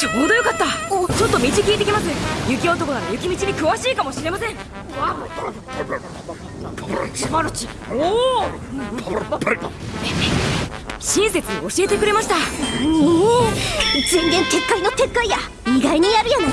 ちょうどよかった。ちょっと道聞いてきます。雪男なら雪道に詳しいかもしれません。マルチおお親切に教えてくれました人間言撤回の撤回や意外にやるやない